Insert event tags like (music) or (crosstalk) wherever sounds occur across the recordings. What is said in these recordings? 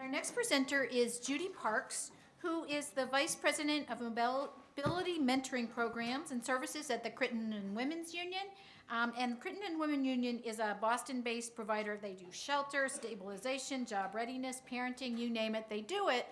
Our next presenter is Judy Parks, who is the Vice President of Mobility Mentoring Programs and Services at the Crittenton and Women's Union. Um, and Crittenton Women Union is a Boston-based provider. They do shelter, stabilization, job readiness, parenting, you name it, they do it.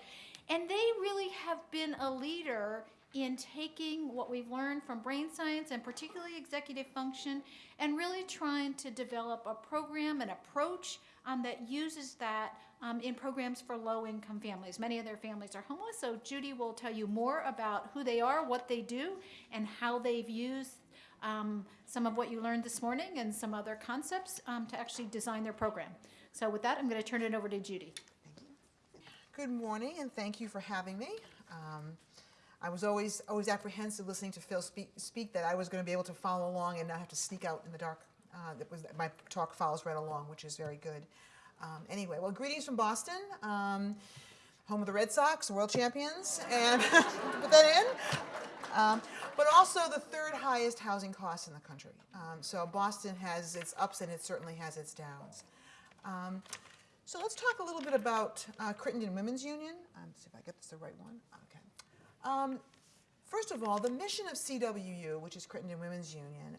And they really have been a leader in taking what we've learned from brain science and particularly executive function and really trying to develop a program, an approach um, that uses that um, in programs for low-income families. Many of their families are homeless, so Judy will tell you more about who they are, what they do, and how they've used um, some of what you learned this morning and some other concepts um, to actually design their program. So with that, I'm going to turn it over to Judy. Thank you. Good morning, and thank you for having me. Um, I was always always apprehensive listening to Phil speak, speak that I was going to be able to follow along and not have to sneak out in the dark. Uh, that was my talk follows right along, which is very good. Um, anyway, well, greetings from Boston, um, home of the Red Sox, world champions, and (laughs) put that in. Um, but also the third highest housing costs in the country. Um, so Boston has its ups and it certainly has its downs. Um, so let's talk a little bit about uh, Crittenton Women's Union. Um, see if I get this the right one. Okay. First of all, the mission of CWU, which is Crittenton Women's Union,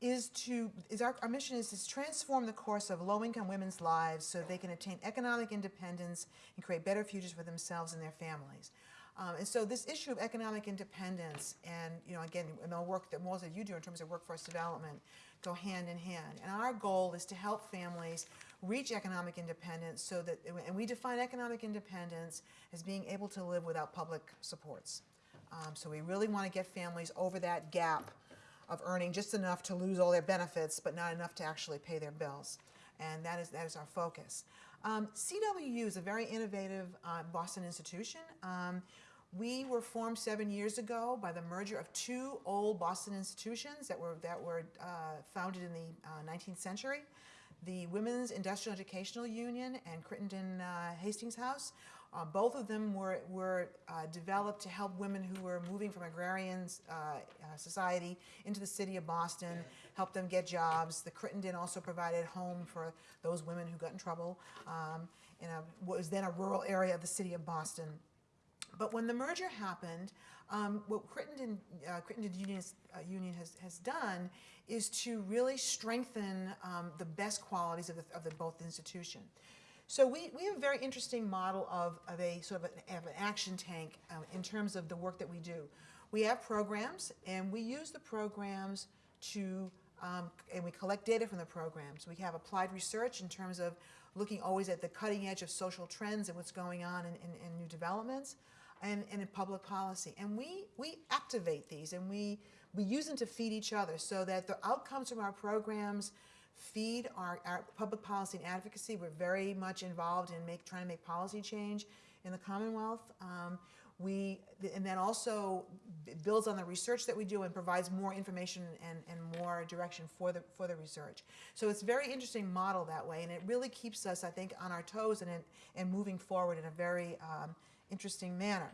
is to is our, our mission is to transform the course of low-income women's lives so they can attain economic independence and create better futures for themselves and their families. Um, and so this issue of economic independence and, you know, again, and the work that most of you do in terms of workforce development go hand in hand. And our goal is to help families reach economic independence so that, and we define economic independence as being able to live without public supports. Um, so we really want to get families over that gap of earning just enough to lose all their benefits, but not enough to actually pay their bills. And that is, that is our focus. Um, CWU is a very innovative uh, Boston institution. Um, we were formed seven years ago by the merger of two old Boston institutions that were, that were uh, founded in the uh, 19th century. The Women's Industrial Educational Union and Crittenton uh, Hastings House. Uh, both of them were, were uh, developed to help women who were moving from agrarian uh, society into the city of Boston, help them get jobs. The Crittenton also provided home for those women who got in trouble um, in a, what was then a rural area of the city of Boston. But when the merger happened, um, what Crittenton, uh, Crittenton Union, uh, Union has, has done is to really strengthen um, the best qualities of, the, of the, both institution. So we, we have a very interesting model of, of a sort of an, of an action tank um, in terms of the work that we do. We have programs, and we use the programs to, um, and we collect data from the programs. We have applied research in terms of looking always at the cutting edge of social trends and what's going on in, in, in new developments and, and in public policy. And we, we activate these and we, we use them to feed each other so that the outcomes from our programs feed our, our public policy and advocacy. We're very much involved in make, trying to make policy change in the Commonwealth. Um, we, and then also builds on the research that we do and provides more information and, and more direction for the, for the research. So it's a very interesting model that way, and it really keeps us, I think, on our toes and, and moving forward in a very um, interesting manner.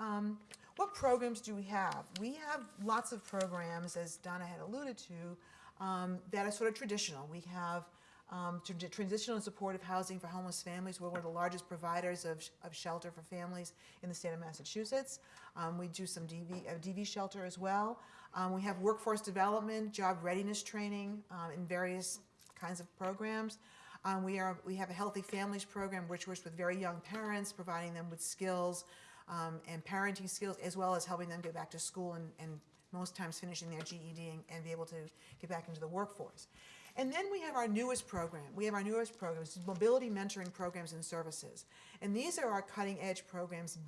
Um, what programs do we have? We have lots of programs, as Donna had alluded to, um, that are sort of traditional. We have um, transitional and supportive housing for homeless families. We're one of the largest providers of, of shelter for families in the state of Massachusetts. Um, we do some DV, uh, DV shelter as well. Um, we have workforce development, job readiness training um, in various kinds of programs. Um, we, are, we have a Healthy Families program which works with very young parents, providing them with skills um, and parenting skills, as well as helping them get back to school and, and most times finishing their GED and, and, be able to get back into the workforce. And then we have our newest program. We have our newest programs, mobility mentoring programs and services. And these are our cutting edge programs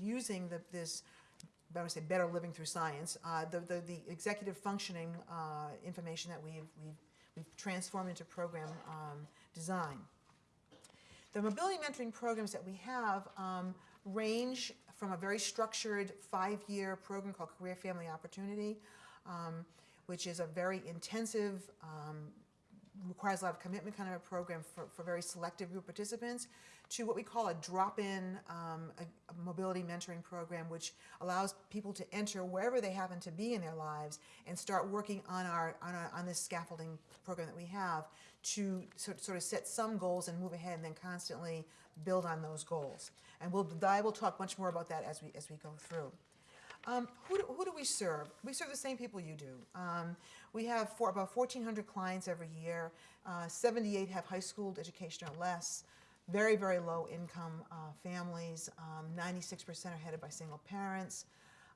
using the, this I would say better living through science, uh, the, the, the, executive functioning uh, information that we've, we've, we've, transformed into program um, design. The mobility mentoring programs that we have um, range from a very structured five-year program called Career Family Opportunity, um, which is a very intensive um, requires a lot of commitment kind of a program for, for very selective group participants to what we call a drop-in um, mobility mentoring program which allows people to enter wherever they happen to be in their lives and start working on our on, our, on this scaffolding program that we have to sort, sort of set some goals and move ahead and then constantly build on those goals and we'll I will talk much more about that as we as we go through um, who, do, who do we serve? We serve the same people you do. Um, we have for about 1,400 clients every year. Uh, 78 have high school education or less. Very, very low income uh, families. 96% are headed by single parents.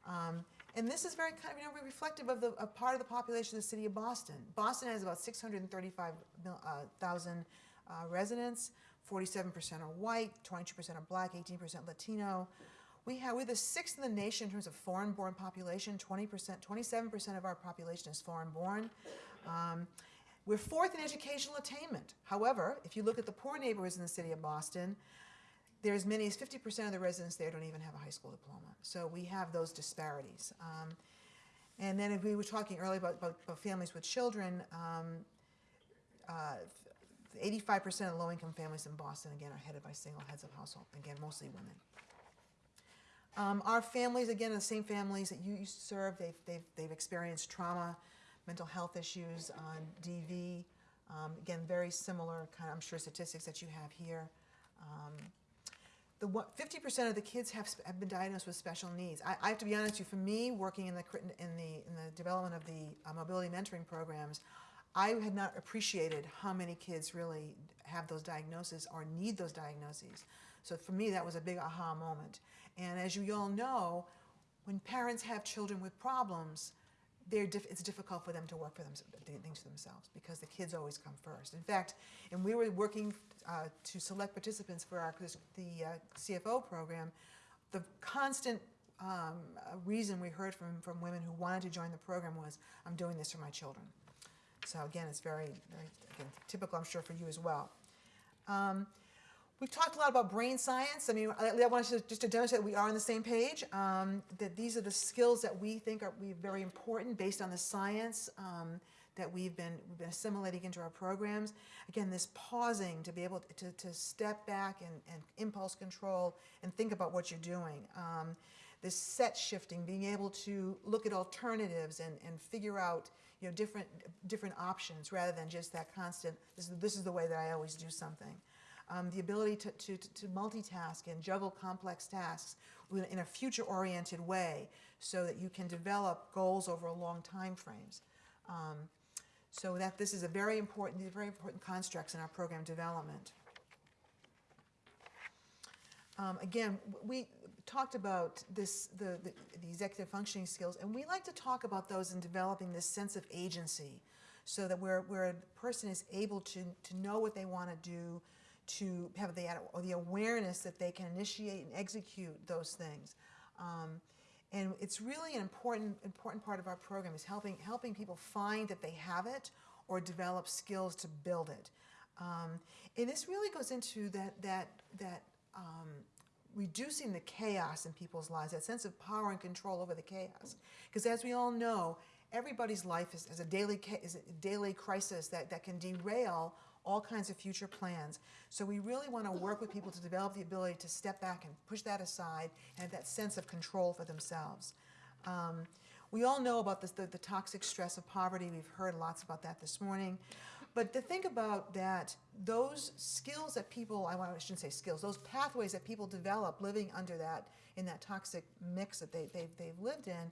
Um, and this is very kind of, you know, reflective of the a part of the population of the city of Boston. Boston has about 635,000 uh, residents. 47% are white, 22% are black, 18% Latino. We have, we're the sixth in the nation in terms of foreign-born population. 20%, 27% of our population is foreign-born. Um, we're fourth in educational attainment. However, if you look at the poor neighborhoods in the city of Boston, there's as many as 50% of the residents there don't even have a high school diploma. So we have those disparities. Um, and then if we were talking earlier about, about, about families with children, 85% uh, of low-income families in Boston, again, are headed by single heads of household, again, mostly women. Um, our families, again, the same families that you serve, they've, they've, they've experienced trauma, mental health issues, on DV. Um, again, very similar kind of, I'm sure, statistics that you have here. Um, the 50% of the kids have, have been diagnosed with special needs. I, I, have to be honest with you, for me, working in the, in the, in the development of the uh, mobility mentoring programs, I had not appreciated how many kids really have those diagnoses or need those diagnoses. So for me, that was a big aha moment. And as you all know, when parents have children with problems, it's difficult for them to work for them, things for themselves because the kids always come first. In fact, and we were working uh, to select participants for our, the uh, CFO program, the constant um, reason we heard from, from women who wanted to join the program was, I'm doing this for my children. So again, it's very, very again, typical, I'm sure, for you as well. Um, We've talked a lot about brain science. I mean, I, I want to just to demonstrate that we are on the same page, um, that these are the skills that we think are we very important based on the science um, that we've been, we've been assimilating into our programs. Again, this pausing to be able to, to step back and, and impulse control and think about what you're doing. Um, this set shifting, being able to look at alternatives and, and figure out you know, different, different options rather than just that constant, this is, this is the way that I always do something um, the ability to, to, to multitask and juggle complex tasks in a future-oriented way so that you can develop goals over a long time frames. Um, so that this is a very important, very important constructs in our program development. Um, again, we talked about this, the, the, the, executive functioning skills, and we like to talk about those in developing this sense of agency so that where, where a person is able to, to know what they want to do, to have the, the awareness that they can initiate and execute those things. Um, and it's really an important, important part of our program is helping, helping people find that they have it or develop skills to build it. Um, and this really goes into that, that, that um, reducing the chaos in people's lives, that sense of power and control over the chaos. Because as we all know, everybody's life is, is, a, daily, is a daily crisis that, that can derail all kinds of future plans. So we really want to work with people to develop the ability to step back and push that aside and that sense of control for themselves. Um, we all know about this, the, the toxic stress of poverty. We've heard lots about that this morning. But to think about that, those skills that people, I, shouldn't say skills, those pathways that people develop living under that, in that toxic mix that they, they, they've lived in,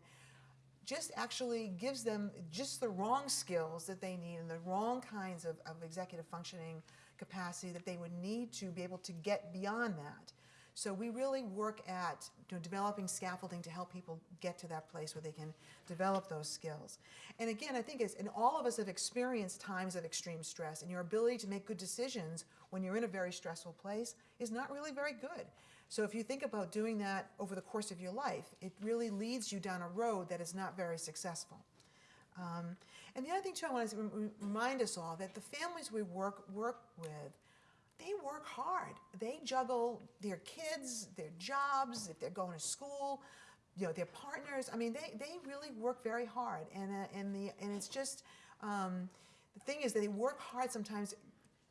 just actually gives them just the wrong skills that they need and the wrong kinds of, of executive functioning capacity that they would need to be able to get beyond that. So we really work at you know, developing scaffolding to help people get to that place where they can develop those skills. And again, I think it's, and all of us have experienced times of extreme stress and your ability to make good decisions when you're in a very stressful place is not really very good. So if you think about doing that over the course of your life, it really leads you down a road that is not very successful. Um, and the other thing too, I want to remind us all that the families we work work with, they work hard. They juggle their kids, their jobs, if they're going to school, you know, their partners. I mean, they, they really work very hard, and uh, and the and it's just. Um, the thing is that they work hard sometimes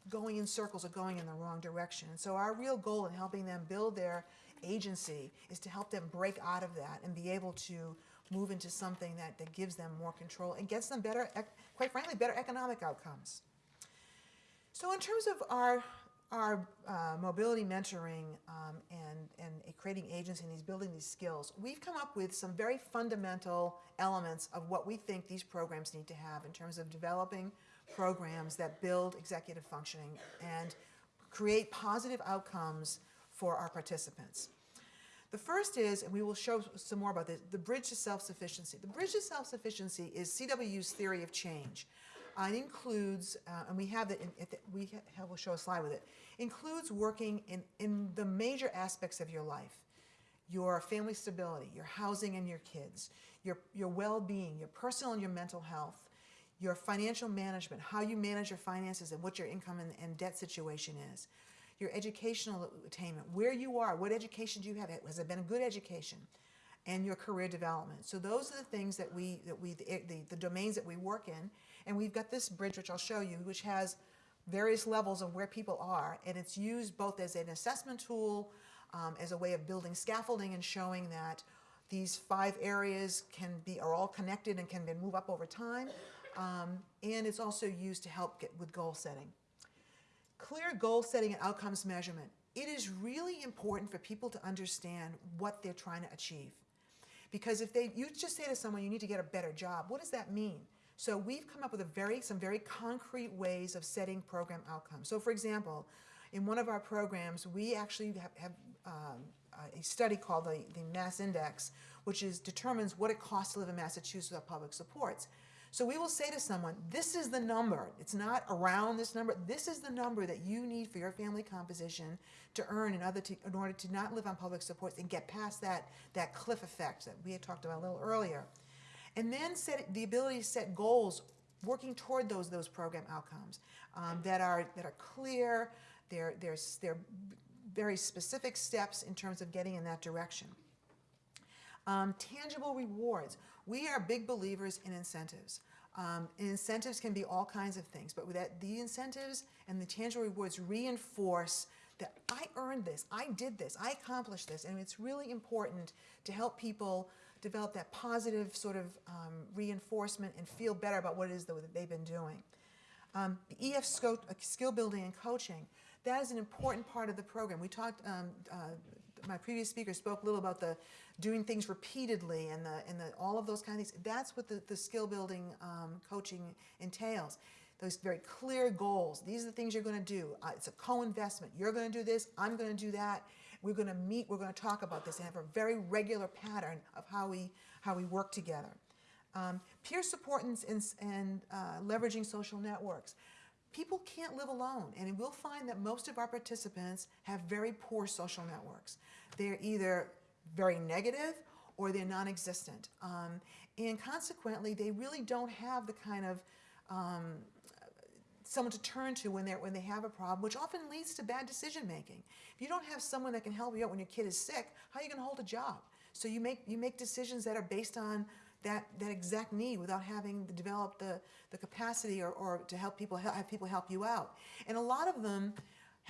going in circles or going in the wrong direction. And So our real goal in helping them build their agency is to help them break out of that and be able to move into something that, that gives them more control and gets them better, quite frankly, better economic outcomes. So in terms of our, our uh, mobility mentoring um, and, and creating agency and these building these skills, we've come up with some very fundamental elements of what we think these programs need to have in terms of developing programs that build executive functioning and create positive outcomes for our participants. The first is, and we will show some more about this, the bridge to self-sufficiency. The bridge to self-sufficiency is CWU's theory of change. Uh, it includes, uh, and we have it, in, it we ha- will show a slide with it, includes working in, in the major aspects of your life. Your family stability, your housing and your kids, your, your well-being, your personal and your mental health, your financial management, how you manage your finances and what your income and, and debt situation is, your educational attainment, where you are, what education do you have, has it been a good education, and your career development. So those are the things that we, that we the, the, the domains that we work in, and we've got this bridge, which I'll show you, which has various levels of where people are, and it's used both as an assessment tool, um, as a way of building scaffolding and showing that these five areas can be are all connected and can then move up over time, um, and it's also used to help get with goal setting. Clear goal setting and outcomes measurement. It is really important for people to understand what they're trying to achieve. Because if they, you just say to someone, you need to get a better job, what does that mean? So we've come up with a very, some very concrete ways of setting program outcomes. So for example, in one of our programs, we actually have, have um, a study called the, the Mass Index, which is determines what it costs to live in Massachusetts without public supports. So we will say to someone, this is the number. It's not around this number. This is the number that you need for your family composition to earn in, other to, in order to not live on public supports and get past that, that cliff effect that we had talked about a little earlier. And then set the ability to set goals working toward those, those program outcomes um, that, are, that are clear, they're, they're, they're very specific steps in terms of getting in that direction. Um, tangible rewards. We are big believers in incentives. Um, incentives can be all kinds of things, but that the incentives and the tangible rewards reinforce that I earned this, I did this, I accomplished this, and it's really important to help people develop that positive sort of um, reinforcement and feel better about what it is that they've been doing. Um, the EF skill building and coaching, that is an important part of the program. We talked, um, uh, my previous speaker spoke a little about the doing things repeatedly and the, and the, all of those kind of things. That's what the, the skill building um, coaching entails. Those very clear goals. These are the things you're going to do. Uh, it's a co-investment. You're going to do this. I'm going to do that. We're going to meet. We're going to talk about this and have a very regular pattern of how we how we work together. Um, peer support and, and, uh, leveraging social networks. People can't live alone, and we'll find that most of our participants have very poor social networks. They're either very negative or they're non-existent. Um, and consequently, they really don't have the kind of um, someone to turn to when, they're, when they have a problem, which often leads to bad decision making. If you don't have someone that can help you out when your kid is sick, how are you going to hold a job? So you make, you make decisions that are based on that, that exact need without having developed the, the capacity or, or to help people, have people help you out. And a lot of them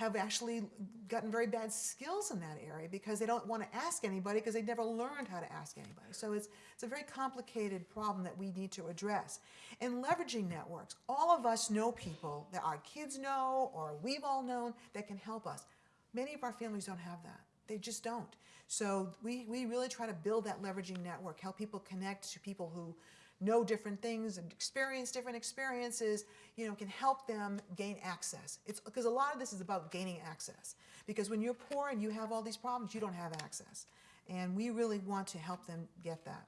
have actually gotten very bad skills in that area because they don't want to ask anybody because they never learned how to ask anybody. So it's, it's a very complicated problem that we need to address. And leveraging networks. All of us know people that our kids know or we've all known that can help us. Many of our families don't have that. They just don't. So we, we really try to build that leveraging network, help people connect to people who know different things and experience different experiences, you know, can help them gain access. It's because a lot of this is about gaining access. Because when you're poor and you have all these problems, you don't have access. And we really want to help them get that.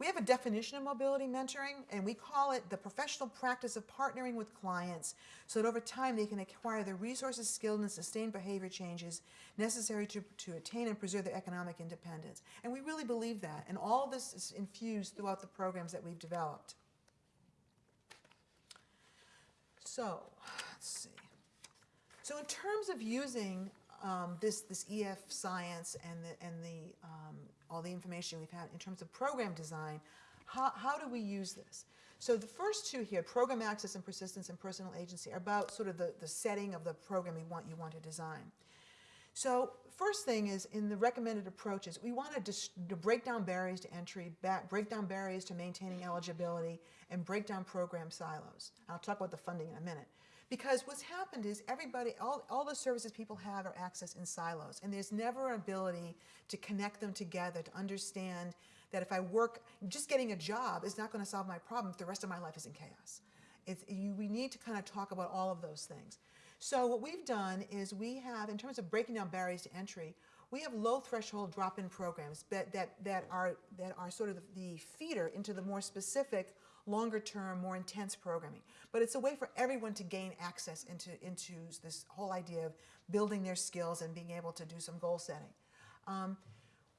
We have a definition of mobility mentoring, and we call it the professional practice of partnering with clients so that over time they can acquire the resources, skills, and sustained behavior changes necessary to, to attain and preserve their economic independence. And we really believe that, and all of this is infused throughout the programs that we've developed. So, let's see. So in terms of using um, this, this EF science and the, and the, um, all the information we've had in terms of program design, how, how do we use this? So the first two here, program access and persistence and personal agency, are about sort of the, the setting of the program you want, you want to design. So first thing is in the recommended approaches, we want to, to break down barriers to entry, break down barriers to maintaining eligibility, and break down program silos. I'll talk about the funding in a minute. Because what's happened is everybody, all, all the services people have are accessed in silos, and there's never an ability to connect them together to understand that if I work, just getting a job is not going to solve my problem if the rest of my life is in chaos. You, we need to kind of talk about all of those things. So what we've done is we have, in terms of breaking down barriers to entry, we have low threshold drop-in programs that, that, that, are, that are sort of the feeder into the more specific, longer term, more intense programming. But it's a way for everyone to gain access into, into this whole idea of building their skills and being able to do some goal setting. Um,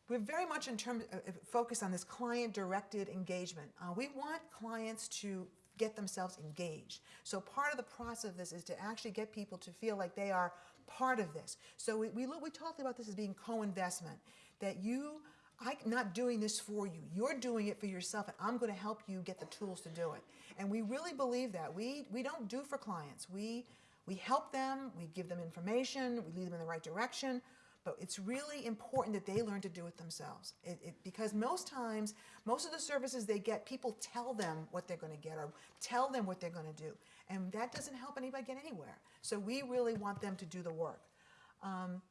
we're very much in terms uh, uh, focused on this client-directed engagement. Uh, we want clients to get themselves engaged. So part of the process of this is to actually get people to feel like they are part of this. So we, we, look, we talked about this as being co-investment, that you, I'm not doing this for you. You're doing it for yourself, and I'm going to help you get the tools to do it. And we really believe that. We, we don't do for clients. We, we help them, we give them information, we lead them in the right direction, but it's really important that they learn to do it themselves. It, it, because most times, most of the services they get, people tell them what they're going to get or tell them what they're going to do. And that doesn't help anybody get anywhere. So we really want them to do the work. Um,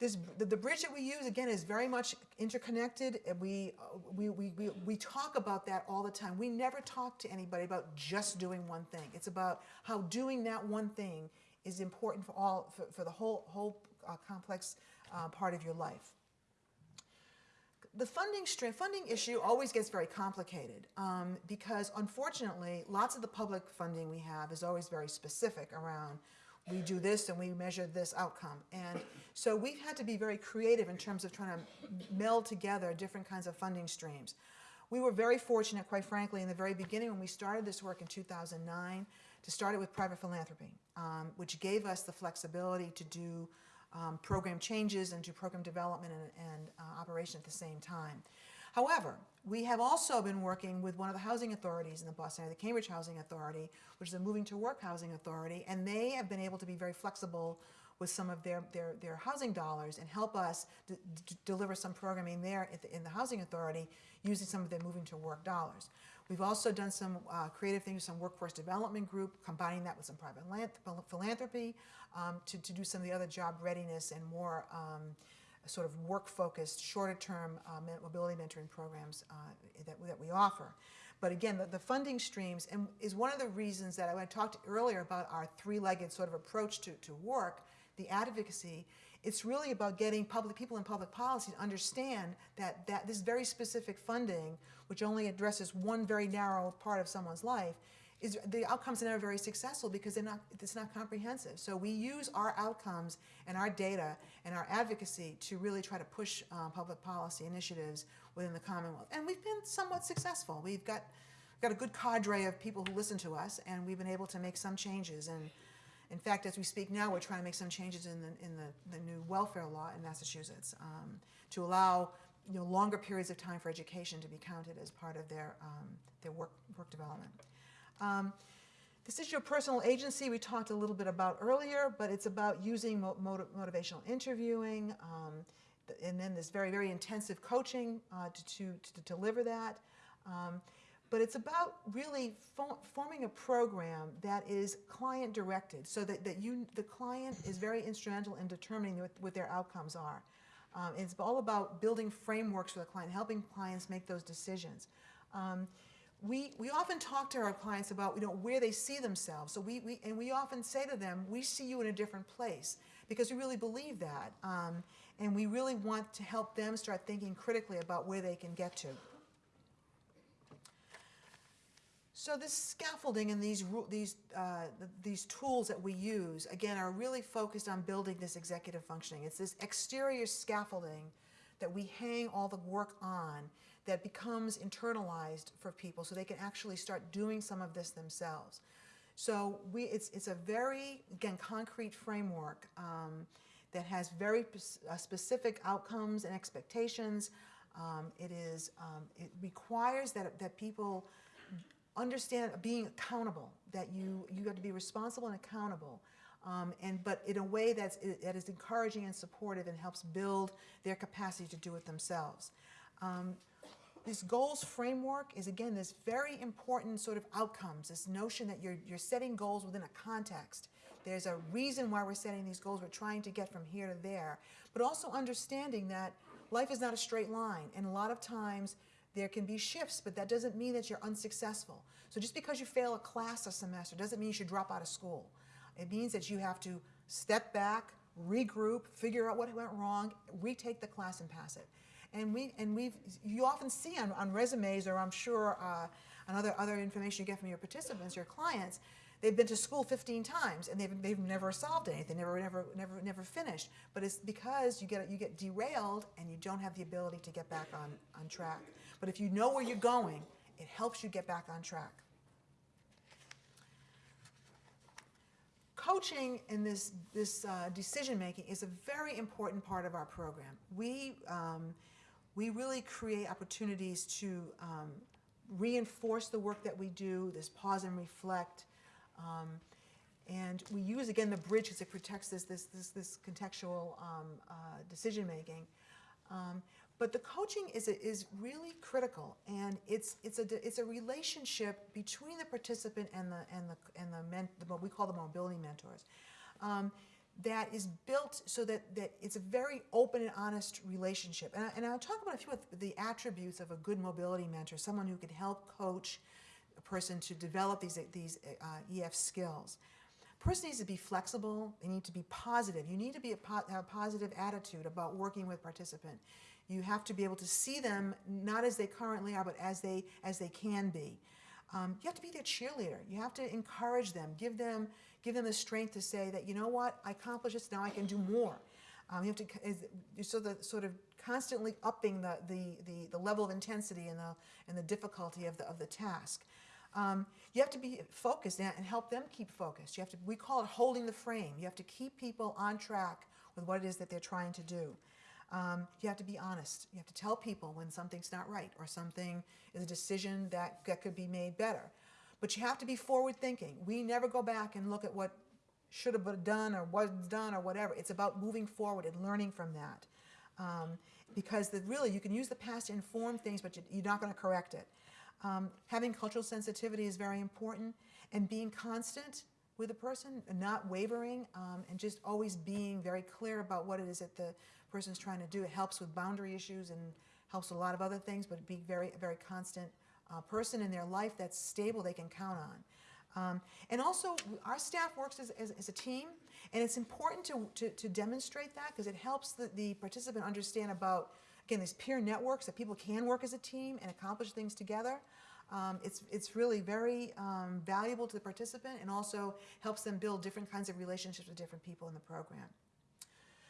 this, the, the, bridge that we use, again, is very much interconnected. We, uh, we, we, we, we talk about that all the time. We never talk to anybody about just doing one thing. It's about how doing that one thing is important for all, for, for the whole, whole uh, complex uh, part of your life. The funding funding issue always gets very complicated um, because unfortunately, lots of the public funding we have is always very specific around we do this and we measure this outcome. And so we've had to be very creative in terms of trying to meld together different kinds of funding streams. We were very fortunate, quite frankly, in the very beginning when we started this work in 2009 to start it with private philanthropy, um, which gave us the flexibility to do um, program changes and do program development and, and uh, operation at the same time. However, we have also been working with one of the housing authorities in the Boston area, the Cambridge Housing Authority, which is a moving to work housing authority, and they have been able to be very flexible with some of their, their, their housing dollars and help us deliver some programming there the, in the housing authority using some of their moving to work dollars. We've also done some uh, creative things, some workforce development group, combining that with some private philanthropy um, to, to do some of the other job readiness and more um, sort of work-focused, shorter-term uh, mobility mentoring programs uh, that, that we offer. But again, the, the, funding streams and is one of the reasons that I talked earlier about our three-legged sort of approach to, to work, the advocacy, it's really about getting public people in public policy to understand that, that this very specific funding, which only addresses one very narrow part of someone's life, is the outcomes are never very successful because they're not, it's not comprehensive. So we use our outcomes and our data and our advocacy to really try to push uh, public policy initiatives within the Commonwealth. And we've been somewhat successful. We've got, got a good cadre of people who listen to us and we've been able to make some changes. And in fact, as we speak now, we're trying to make some changes in the, in the, the new welfare law in Massachusetts um, to allow you know, longer periods of time for education to be counted as part of their, um, their work, work development. Um, this is your personal agency we talked a little bit about earlier, but it's about using mo motivational interviewing, um, and then this very, very intensive coaching uh, to, to, to, deliver that. Um, but it's about really fo forming a program that is client directed so that, that you, the client is very instrumental in determining what, what their outcomes are. Um, it's all about building frameworks for the client, helping clients make those decisions. Um, we, we often talk to our clients about you know, where they see themselves. So we, we, and we often say to them, we see you in a different place because we really believe that. Um, and we really want to help them start thinking critically about where they can get to. So this scaffolding and these, these, uh, these tools that we use, again, are really focused on building this executive functioning. It's this exterior scaffolding that we hang all the work on that becomes internalized for people so they can actually start doing some of this themselves. So we, it's, it's a very, again, concrete framework um, that has very uh, specific outcomes and expectations. Um, it is, um, it requires that, that people understand being accountable, that you, you got to be responsible and accountable. Um, and, but in a way that's, that is encouraging and supportive and helps build their capacity to do it themselves. Um, this goals framework is again this very important sort of outcomes, this notion that you're, you're setting goals within a context. There's a reason why we're setting these goals. We're trying to get from here to there, but also understanding that life is not a straight line. And a lot of times there can be shifts, but that doesn't mean that you're unsuccessful. So just because you fail a class a semester doesn't mean you should drop out of school. It means that you have to step back, regroup, figure out what went wrong, retake the class and pass it. And we and we've you often see on, on resumes or I'm sure uh, on other other information you get from your participants, your clients, they've been to school 15 times and they've, they've never solved anything, never never never never finished. But it's because you get you get derailed and you don't have the ability to get back on on track. But if you know where you're going, it helps you get back on track. coaching in this, this uh, decision making is a very important part of our program. We, um, we really create opportunities to um, reinforce the work that we do, this pause and reflect. Um, and we use, again, the bridge because it protects this, this, this, this contextual um, uh, decision making. Um, but the coaching is, is really critical, and it's, it's, a, it's a relationship between the participant and the, and the, and the, men, the what we call the mobility mentors. That is built so that, that it's a very open and honest relationship. And, I, and I'll talk about a few of the attributes of a good mobility mentor, someone who can help coach a person to develop these, these uh, EF skills. A person needs to be flexible, they need to be positive. You need to be a po have a positive attitude about working with participant. You have to be able to see them not as they currently are, but as they, as they can be. Um, you have to be their cheerleader. You have to encourage them, give them, give them the strength to say that, you know what, I accomplished this, now I can do more. Um, you have to, so the sort of constantly upping the, the, the, the, level of intensity and the, and the difficulty of the, of the task. Um, you have to be focused and help them keep focused. You have to, we call it holding the frame. You have to keep people on track with what it is that they're trying to do. Um, you have to be honest. You have to tell people when something's not right or something is a decision that, that could be made better. But you have to be forward thinking. We never go back and look at what should have been done or was done or whatever. It's about moving forward and learning from that. Um, because the, really, you can use the past to inform things, but you, are not going to correct it. Um, having cultural sensitivity is very important, and being constant with a person, not wavering, um, and just always being very clear about what it is that the person's trying to do. It helps with boundary issues and helps a lot of other things, but be very, very constant uh, person in their life that's stable they can count on. Um, and also, our staff works as, as, as, a team, and it's important to, to, to demonstrate that because it helps the, the participant understand about, again, these peer networks that people can work as a team and accomplish things together. Um, it's, it's really very um, valuable to the participant and also helps them build different kinds of relationships with different people in the program.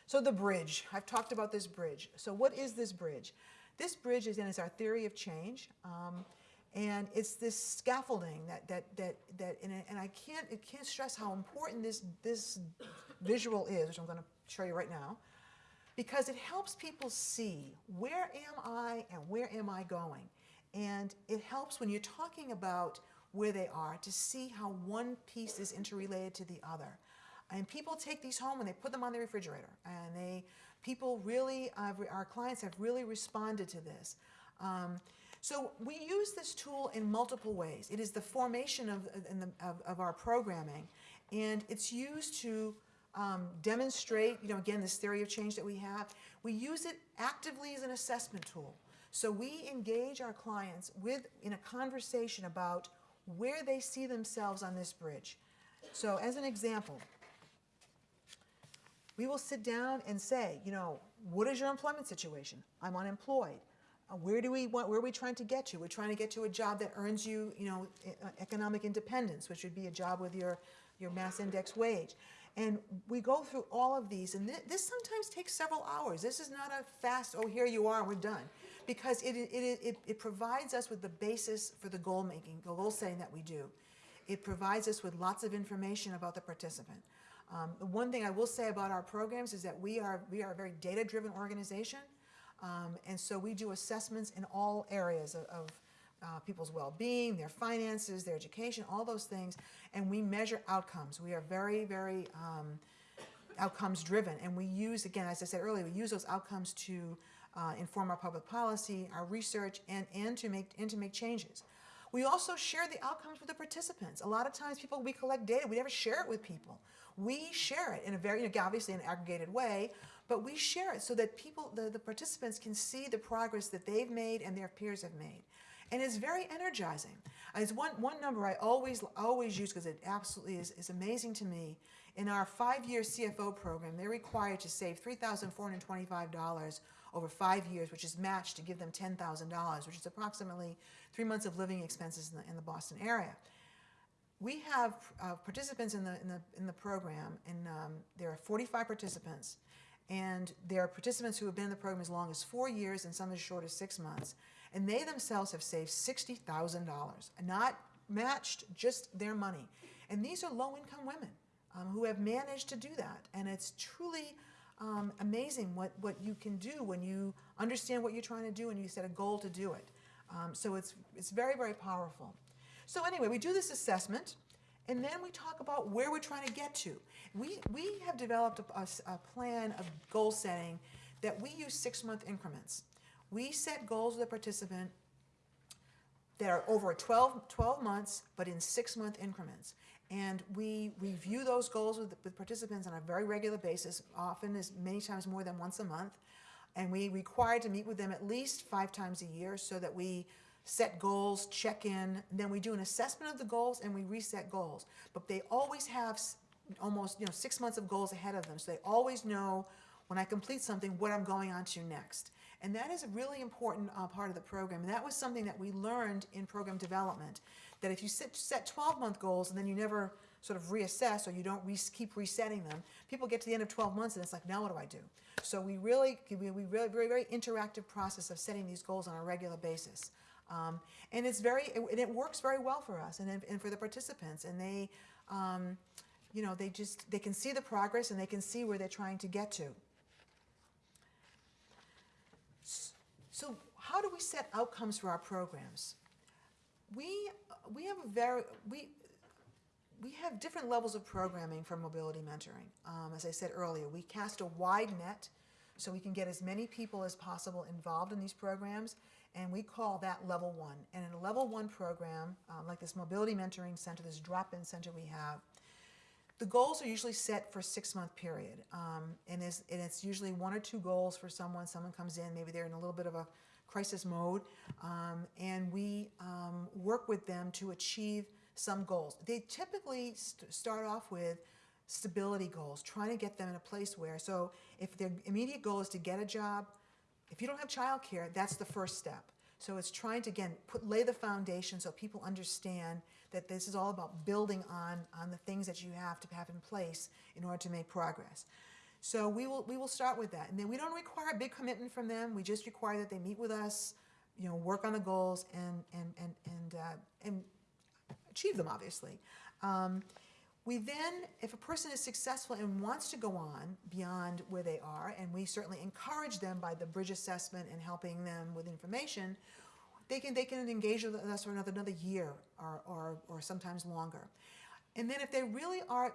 So the bridge, I've talked about this bridge. So what is this bridge? This bridge is, is our theory of change. Um, and it's this scaffolding that, that, that, that and, and I can't, it can't stress how important this, this visual is, which I'm going to show you right now, because it helps people see where am I and where am I going. And it helps when you're talking about where they are to see how one piece is interrelated to the other. And people take these home and they put them on the refrigerator. And they, people really, uh, our clients have really responded to this. Um, so we use this tool in multiple ways. It is the formation of, the, of, of, our programming, and it's used to um, demonstrate, you know, again, this theory of change that we have. We use it actively as an assessment tool. So we engage our clients with in a conversation about where they see themselves on this bridge. So as an example, we will sit down and say, you know, what is your employment situation? I'm unemployed. Uh, where do we want, where are we trying to get to? We're trying to get to a job that earns you, you know, uh, economic independence, which would be a job with your, your mass index wage. And we go through all of these, and th this sometimes takes several hours. This is not a fast, oh, here you are, we're done. Because it, it, it, it provides us with the basis for the goal making, the goal setting that we do. It provides us with lots of information about the participant. Um, one thing I will say about our programs is that we are, we are a very data-driven organization, um, and so we do assessments in all areas of, of uh, people's well-being, their finances, their education, all those things, and we measure outcomes. We are very, very um, outcomes driven, and we use, again, as I said earlier, we use those outcomes to uh, inform our public policy, our research, and, and to make and to make changes. We also share the outcomes with the participants. A lot of times, people we collect data, we never share it with people. We share it in a very, you know, obviously, an aggregated way, but we share it so that people, the, the participants, can see the progress that they've made and their peers have made. And it's very energizing. It's one, one number I always, always use because it absolutely is, is amazing to me. In our five-year CFO program, they're required to save $3,425 over five years, which is matched to give them $10,000, which is approximately three months of living expenses in the, in the Boston area. We have uh, participants in the, in the, in the program, and um, there are 45 participants, and there are participants who have been in the program as long as four years and some as short as six months, and they themselves have saved $60,000, not matched, just their money. And these are low-income women um, who have managed to do that, and it's truly um, amazing what, what you can do when you understand what you're trying to do and you set a goal to do it. Um, so it's, it's very, very powerful. So anyway, we do this assessment, and then we talk about where we're trying to get to. We, we have developed a, a- a plan of goal setting that we use six-month increments. We set goals with the participant that are over 12, 12 months, but in six-month increments. And we review those goals with, with participants on a very regular basis, often as many times more than once a month. And we require to meet with them at least five times a year so that we set goals, check in, then we do an assessment of the goals and we reset goals. But they always have almost, you know, six months of goals ahead of them, so they always know when I complete something, what I'm going on to next. And that is a really important uh, part of the program. And that was something that we learned in program development, that if you set, set 12-month goals and then you never sort of reassess or you don't re- keep resetting them, people get to the end of 12 months and it's like, now what do I do? So we really, we, we really, very, very interactive process of setting these goals on a regular basis. Um, and it's very, and it works very well for us and, and for the participants. And they, um, you know, they just, they can see the progress and they can see where they're trying to get to. So how do we set outcomes for our programs? We, we have a very, we, we have different levels of programming for mobility mentoring. Um, as I said earlier, we cast a wide net so we can get as many people as possible involved in these programs, and we call that level one. And in a level one program, um, like this mobility mentoring center, this drop-in center we have, the goals are usually set for a six-month period, um, and, it's, and it's usually one or two goals for someone. Someone comes in, maybe they're in a little bit of a crisis mode, um, and we um, work with them to achieve some goals. They typically st- start off with stability goals, trying to get them in a place where, so if their immediate goal is to get a job, if you don't have childcare, that's the first step. So it's trying to, again, put, lay the foundation so people understand that this is all about building on, on the things that you have to have in place in order to make progress. So we will, we will start with that. And then we don't require a big commitment from them. We just require that they meet with us, you know, work on the goals and, and, and, and, uh, and achieve them, obviously. Um, we then, if a person is successful and wants to go on beyond where they are, and we certainly encourage them by the bridge assessment and helping them with information, they can, they can engage with us for another, another year or, or, or sometimes longer. And then if they really are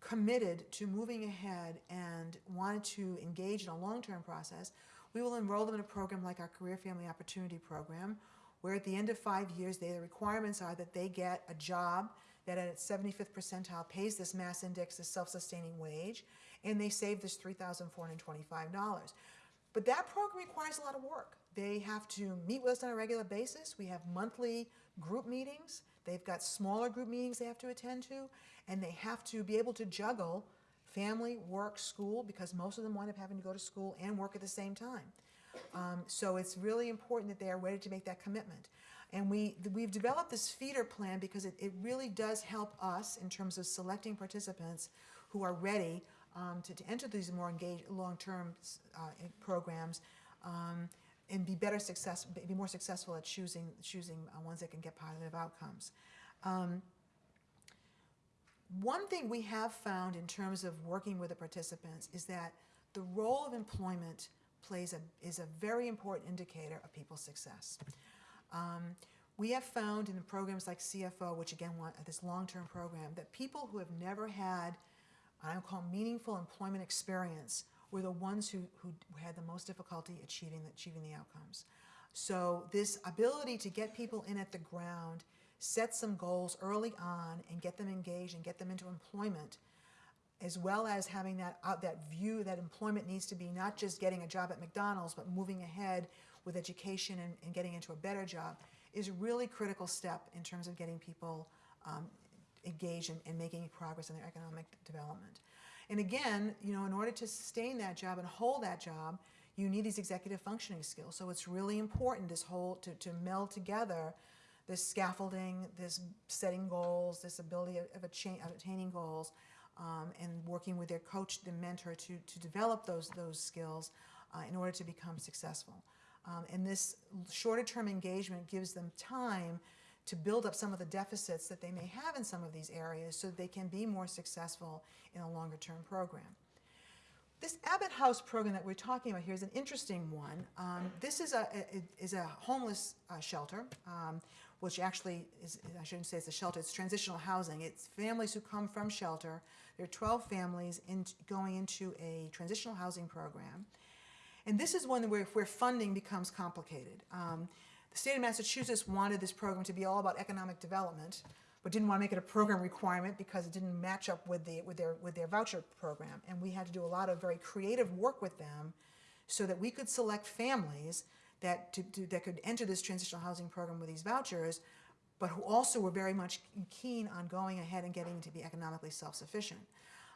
committed to moving ahead and wanted to engage in a long-term process, we will enroll them in a program like our Career Family Opportunity Program, where at the end of five years, the requirements are that they get a job that at its 75th percentile pays this mass index, this self-sustaining wage, and they save this $3,425. But that program requires a lot of work. They have to meet with us on a regular basis. We have monthly group meetings. They've got smaller group meetings they have to attend to, and they have to be able to juggle family, work, school, because most of them wind up having to go to school and work at the same time. Um, so it's really important that they are ready to make that commitment. And we, we've developed this feeder plan because it, it really does help us in terms of selecting participants who are ready um, to, to enter these more engaged, long-term uh, programs um, and be better success, be more successful at choosing, choosing uh, ones that can get positive outcomes. Um, one thing we have found in terms of working with the participants is that the role of employment plays a, is a very important indicator of people's success. Um, We have found in programs like CFO, which again, this long-term program, that people who have never had, I would call meaningful employment experience, were the ones who, who had the most difficulty achieving the, achieving the outcomes. So this ability to get people in at the ground, set some goals early on, and get them engaged and get them into employment, as well as having that out that view that employment needs to be not just getting a job at McDonald's, but moving ahead with education and, and getting into a better job, is a really critical step in terms of getting people um, engaged and, and making progress in their economic development. And again, you know, in order to sustain that job and hold that job, you need these executive functioning skills. So it's really important this whole to, to meld together this scaffolding, this setting goals, this ability of, of, of attaining goals, um, and working with their coach, the mentor, to, to develop those, those skills uh, in order to become successful. Um, and this shorter term engagement gives them time to build up some of the deficits that they may have in some of these areas so that they can be more successful in a longer term program. This Abbott House program that we're talking about here is an interesting one. Um, this is a, a, is a homeless uh, shelter, um, which actually is, I shouldn't say it's a shelter, it's transitional housing. It's families who come from shelter. There are 12 families in, going into a transitional housing program. And this is one where, where funding becomes complicated. Um, the state of Massachusetts wanted this program to be all about economic development, but didn't want to make it a program requirement because it didn't match up with, the, with, their, with their voucher program. And we had to do a lot of very creative work with them so that we could select families that, to, to, that could enter this transitional housing program with these vouchers, but who also were very much keen on going ahead and getting to be economically self-sufficient.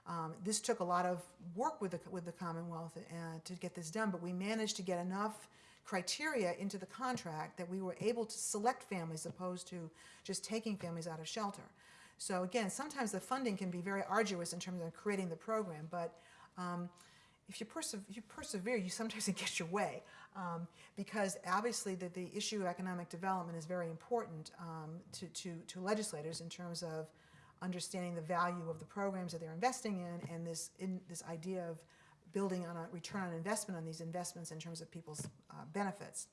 Um, this took a lot of work with the, with the Commonwealth uh, to get this done, but we managed to get enough criteria into the contract that we were able to select families opposed to just taking families out of shelter. So again, sometimes the funding can be very arduous in terms of creating the program, but um, if you, perse you, persevere, you sometimes (laughs) get your way. Um, because obviously the, the issue of economic development is very important um, to, to, to legislators in terms of understanding the value of the programs that they're investing in and this, in, this idea of building on a return on investment on these investments in terms of people's uh, benefits.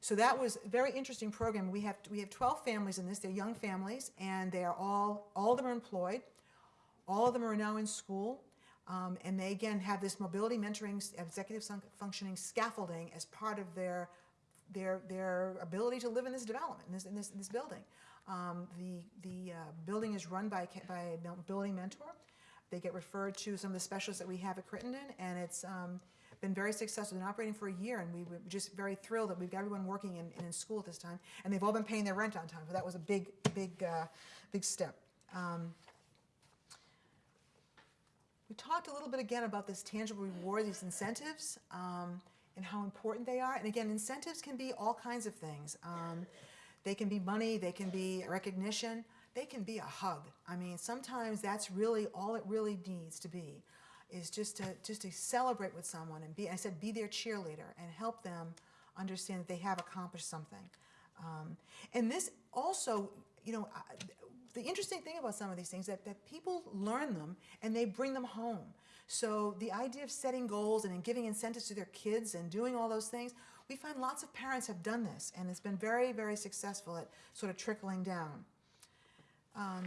So that was a very interesting program. We have, we have 12 families in this. They're young families, and they are all, all of them are employed. All of them are now in school. Um, and they, again, have this mobility mentoring, executive functioning scaffolding as part of their, their, their ability to live in this development, in this, in this, in this building. Um, the the uh, building is run by, by a building mentor. They get referred to some of the specialists that we have at Crittenton, and it's um, been very successful. Been operating for a year, and we were just very thrilled that we've got everyone working in, in school at this time, and they've all been paying their rent on time. So that was a big, big, uh, big step. Um, we talked a little bit again about this tangible reward, these incentives, um, and how important they are. And again, incentives can be all kinds of things. Um, they can be money, they can be recognition they can be a hug. I mean, sometimes that's really all it really needs to be is just to just to celebrate with someone and be I said be their cheerleader and help them understand that they have accomplished something. Um, and this also, you know, the interesting thing about some of these things that, that people learn them and they bring them home. So the idea of setting goals and giving incentives to their kids and doing all those things, we find lots of parents have done this and it's been very, very successful at sort of trickling down. Um,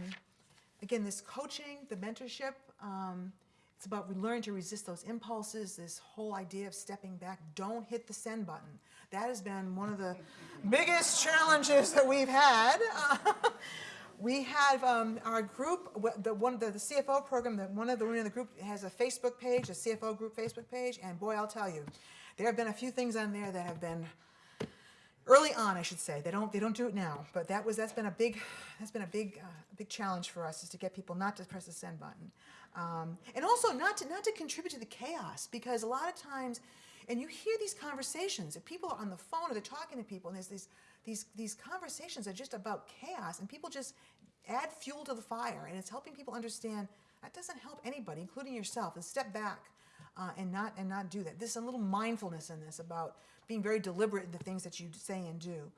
again, this coaching, the mentorship, um, it's about learning to resist those impulses, this whole idea of stepping back. Don't hit the send button. That has been one of the (laughs) biggest challenges that we've had. (laughs) we have um, our group, the one the, the CFO program, the, one of the women in the group has a Facebook page, a CFO group Facebook page, and boy, I'll tell you, there have been a few things on there that have been early on, I should say. They don't they don't do it now, but that was that's been a big that's been a big uh, big challenge for us is to get people not to press the send button, um, and also not to not to contribute to the chaos because a lot of times, and you hear these conversations if people are on the phone or they're talking to people and there's these these these conversations are just about chaos and people just add fuel to the fire and it's helping people understand that doesn't help anybody, including yourself, and step back uh, and not and not do that. There's a little mindfulness in this about being very deliberate in the things that you say and do.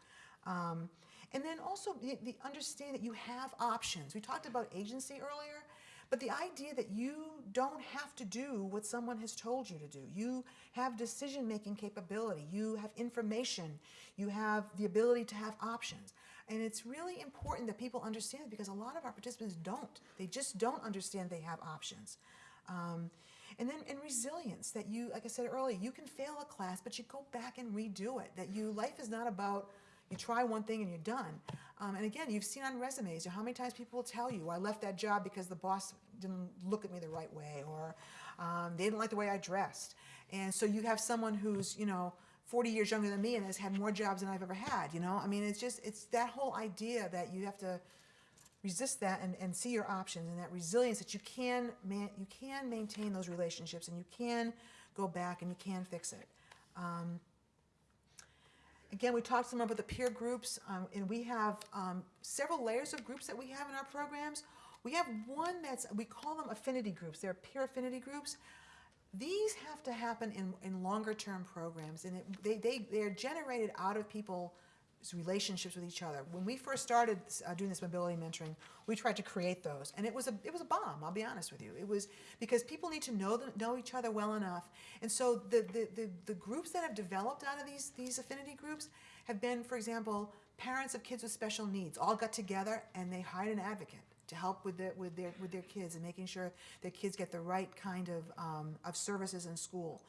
Um, and then also the, the understand that you have options. We talked about agency earlier, but the idea that you don't have to do what someone has told you to do. You have decision-making capability. You have information. You have the ability to have options. And it's really important that people understand because a lot of our participants don't. They just don't understand they have options. Um, and then and resilience that you, like I said earlier, you can fail a class, but you go back and redo it. That you life is not about you try one thing and you're done. Um, and again, you've seen on resumes how many times people will tell you, I left that job because the boss didn't look at me the right way, or um, they didn't like the way I dressed. And so you have someone who's, you know, 40 years younger than me and has had more jobs than I've ever had, you know? I mean, it's just, it's that whole idea that you have to resist that and, and see your options and that resilience that you can, man, you can maintain those relationships and you can go back and you can fix it. Um, Again, we talked some about the peer groups, um, and we have um, several layers of groups that we have in our programs. We have one that's, we call them affinity groups. They're peer affinity groups. These have to happen in, in longer term programs, and it, they, they, they're generated out of people's relationships with each other. When we first started uh, doing this mobility mentoring, we tried to create those, and it was a, it was a bomb, I'll be honest with you. It was because people need to know, know each other well enough. And so the, the, the, the groups that have developed out of these, these affinity groups have been, for example, parents of kids with special needs all got together and they hired an advocate to help with their, with their, with their kids and making sure their kids get the right kind of, um, of services in school.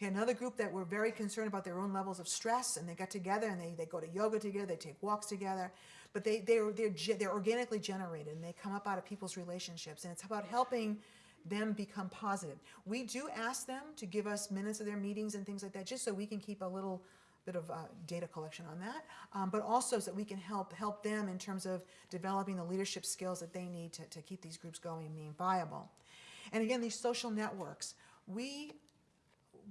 We had another group that were very concerned about their own levels of stress, and they got together and they, they go to yoga together, they take walks together, but they, they're, they're, they're organically generated and they come up out of people's relationships, and it's about helping them become positive. We do ask them to give us minutes of their meetings and things like that, just so we can keep a little bit of uh, data collection on that, um, but also so that we can help help them in terms of developing the leadership skills that they need to, to keep these groups going and being viable. And again, these social networks, we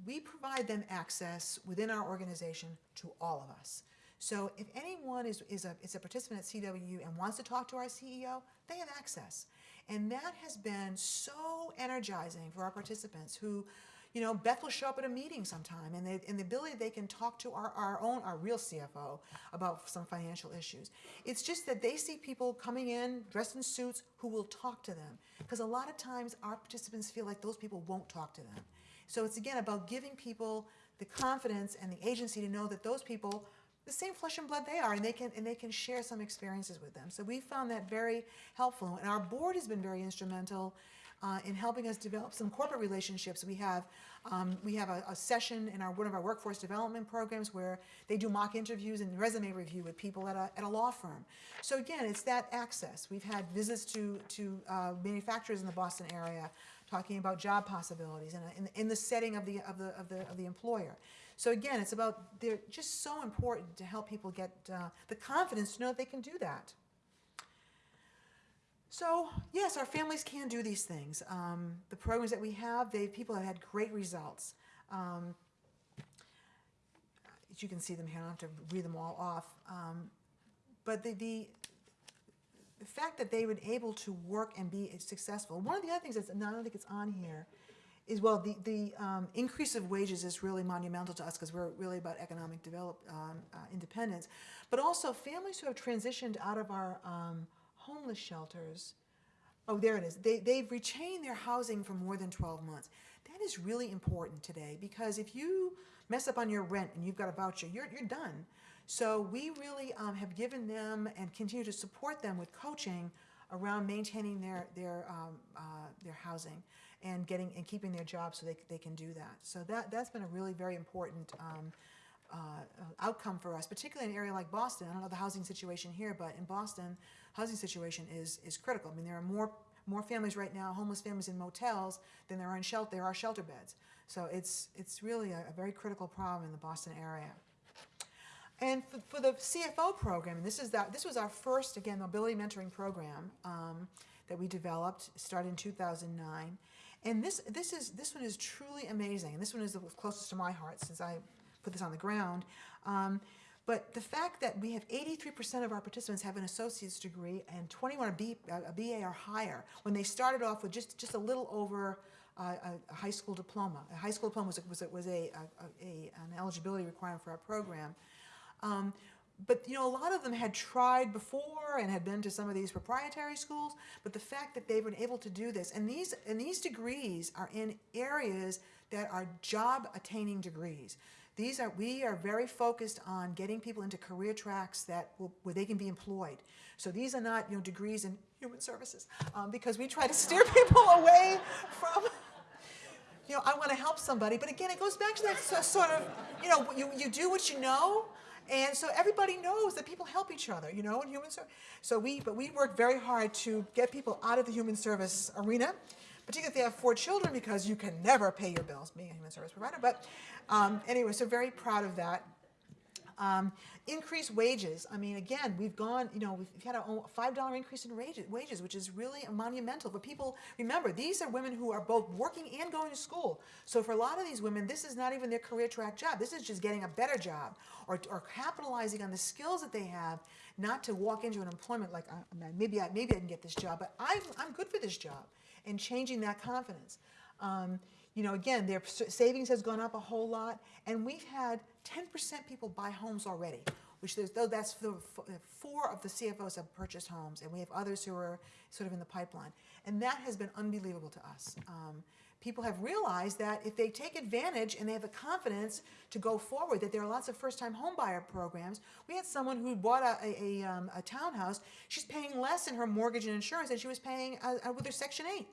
we provide them access within our organization to all of us. So if anyone is, is, a, is a participant at CWU and wants to talk to our CEO, they have access. And that has been so energizing for our participants who, you know, Beth will show up at a meeting sometime and, they, and the ability they can talk to our, our own, our real CFO about some financial issues. It's just that they see people coming in dressed in suits who will talk to them. Because a lot of times our participants feel like those people won't talk to them. So it's again about giving people the confidence and the agency to know that those people, the same flesh and blood they are, and they can and they can share some experiences with them. So we found that very helpful, and our board has been very instrumental uh, in helping us develop some corporate relationships. We have um, we have a, a, session in our one of our workforce development programs where they do mock interviews and resume review with people at a, at a law firm. So again, it's that access. We've had visits to to uh, manufacturers in the Boston area talking about job possibilities in, a, in, in, the setting of the, of, the, of, the, of the employer. So again, it's about, they're just so important to help people get uh, the confidence to know that they can do that. So yes, our families can do these things. Um, the programs that we have, they people have had great results. Um, you can see them here, I don't have to read them all off. Um, but the, the, the fact that they were able to work and be successful. One of the other things that's, I don't think it's on here, is well, the, the um, increase of wages is really monumental to us because we're really about economic develop, um, uh, independence. But also families who have transitioned out of our um, homeless shelters, oh, there it is. They, they've retained their housing for more than 12 months. That is really important today because if you mess up on your rent and you've got a voucher, you're, you're done. So we really um, have given them and continue to support them with coaching around maintaining their their um, uh, their housing and getting and keeping their jobs so they, they can do that. So that that's been a really very important um, uh, outcome for us, particularly in an area like Boston. I don't know the housing situation here, but in Boston, housing situation is is critical. I mean, there are more more families right now, homeless families in motels than there are in shelter. There are shelter beds. So it's it's really a, a very critical problem in the Boston area. And for, for, the CFO program, this is that this was our first again mobility mentoring program um, that we developed, started in 2009. And this this is this one is truly amazing, and this one is the closest to my heart since I put this on the ground. Um, but the fact that we have 83% of our participants have an associate's degree and 21 a, B, a BA or higher when they started off with just just a little over uh, a, a, high school diploma. A high school diploma was, was, was a, a, a, an eligibility requirement for our program. Um, but you know, a lot of them had tried before and had been to some of these proprietary schools. But the fact that they've been able to do this, and these and these degrees are in areas that are job attaining degrees. These are, we are very focused on getting people into career tracks that, will- where they can be employed. So these are not, you know, degrees in human services, um, because we try to steer (laughs) people away from, you know, I want to help somebody, but again, it goes back to that sort of, you know, you, you do what you know, and so everybody knows that people help each other, you know, in human service. So we, but we work very hard to get people out of the human service arena, particularly if they have four children, because you can never pay your bills being a human service provider. But um, anyway, so very proud of that. Um, increased wages. I mean, again, we've gone, you know, we've had a five dollar increase in wages, wages, which is really monumental. But people remember, these are women who are both working and going to school. So for a lot of these women, this is not even their career track job. This is just getting a better job or, or capitalizing on the skills that they have, not to walk into an employment like, uh, maybe I, maybe I can get this job, but I'm, I'm good for this job, and changing that confidence. Um, you know, again, their savings has gone up a whole lot, and we've had 10% people buy homes already, which there's, though that's the, four of the CFOs have purchased homes, and we have others who are sort of in the pipeline. And that has been unbelievable to us. Um, people have realized that if they take advantage and they have the confidence to go forward, that there are lots of first-time homebuyer programs. We had someone who bought a, a, a, um, a townhouse. She's paying less in her mortgage and insurance than she was paying uh, uh, with her Section 8.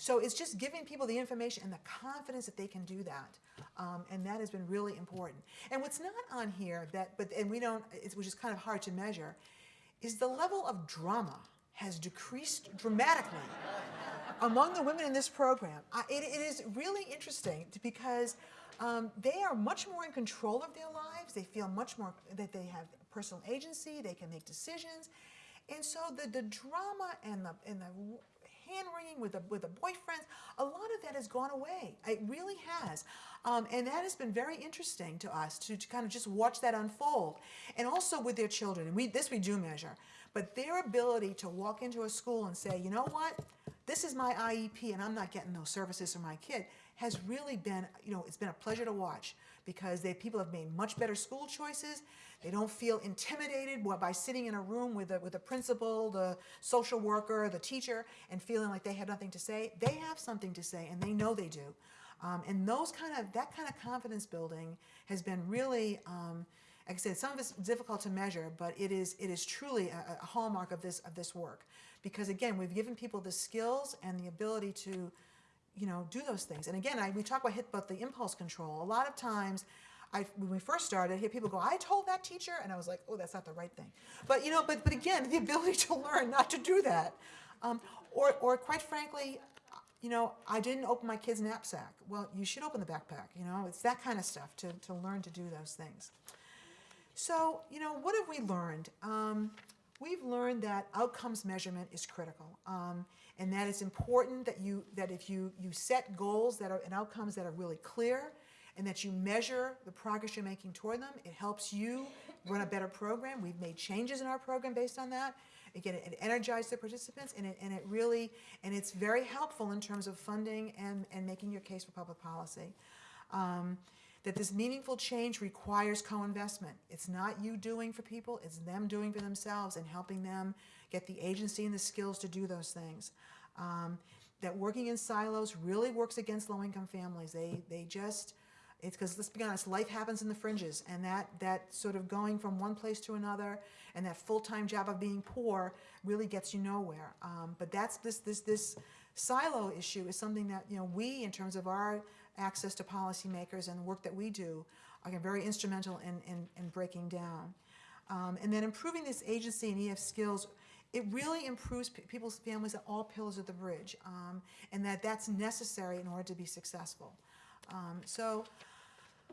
So it's just giving people the information and the confidence that they can do that. Um, and that has been really important. And what's not on here that, but, and we don't, which is kind of hard to measure, is the level of drama has decreased dramatically (laughs) among the women in this program. I, it, it is really interesting because um, they are much more in control of their lives. They feel much more that they have personal agency. They can make decisions. And so the, the drama and the, and the hand wringing with the, with the boyfriends, a lot of that has gone away. It really has. Um, and that has been very interesting to us to, to kind of just watch that unfold. And also with their children, and we, this we do measure, but their ability to walk into a school and say, you know what, this is my IEP and I'm not getting those services for my kid has really been, you know, it's been a pleasure to watch because they, people have made much better school choices. They don't feel intimidated by- sitting in a room with a, with a principal, the social worker, the teacher, and feeling like they have nothing to say. They have something to say, and they know they do. Um, and those kind of, that kind of confidence building has been really, um, like I said, some of it's difficult to measure, but it is, it is truly a, a hallmark of this, of this work. Because again, we've given people the skills and the ability to, you know, do those things. And again, I, we talk about hit, about the impulse control. A lot of times, I, when we first started, I hear people go, "I told that teacher," and I was like, "Oh, that's not the right thing." But you know, but but again, the ability to learn not to do that, um, or or quite frankly, you know, I didn't open my kid's knapsack. Well, you should open the backpack. You know, it's that kind of stuff to to learn to do those things. So, you know, what have we learned? Um, we've learned that outcomes measurement is critical, um, and that it's important that you that if you you set goals that are and outcomes that are really clear, and that you measure the progress you're making toward them. It helps you run a better program. We've made changes in our program based on that. Again, it energized the participants, and it and it really and it's very helpful in terms of funding and and making your case for public policy. Um, that this meaningful change requires co-investment. It's not you doing for people, it's them doing for themselves and helping them get the agency and the skills to do those things. Um, that working in silos really works against low-income families. They, they just, it's because, let's be honest, life happens in the fringes, and that, that sort of going from one place to another and that full-time job of being poor really gets you nowhere. Um, but that's this, this, this silo issue is something that, you know, we, in terms of our access to policymakers and the work that we do, are very instrumental in, in, in breaking down. Um, and then improving this agency and EF skills, it really improves people's families at all pillars of the bridge, um, and that that's necessary in order to be successful. Um, so